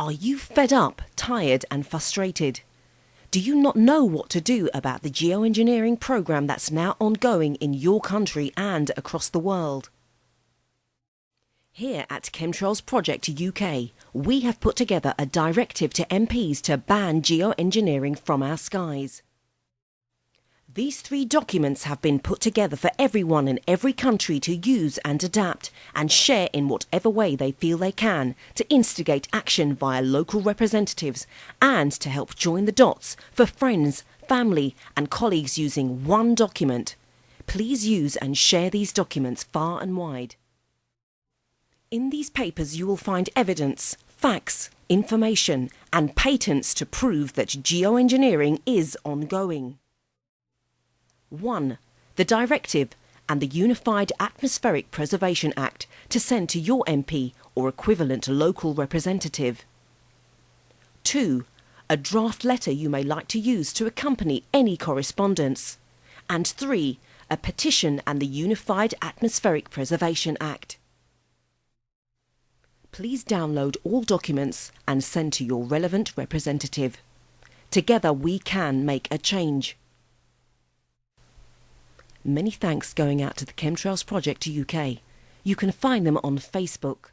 Are you fed up, tired and frustrated? Do you not know what to do about the geoengineering program that's now ongoing in your country and across the world? Here at Chemtrails Project UK, we have put together a directive to MPs to ban geoengineering from our skies. These three documents have been put together for everyone in every country to use and adapt and share in whatever way they feel they can to instigate action via local representatives and to help join the dots for friends, family and colleagues using one document. Please use and share these documents far and wide. In these papers you will find evidence, facts, information and patents to prove that geoengineering is ongoing. 1. The Directive and the Unified Atmospheric Preservation Act to send to your MP or equivalent local representative. 2. A draft letter you may like to use to accompany any correspondence. And 3. A petition and the Unified Atmospheric Preservation Act. Please download all documents and send to your relevant representative. Together we can make a change. Many thanks going out to the Chemtrails Project UK. You can find them on Facebook.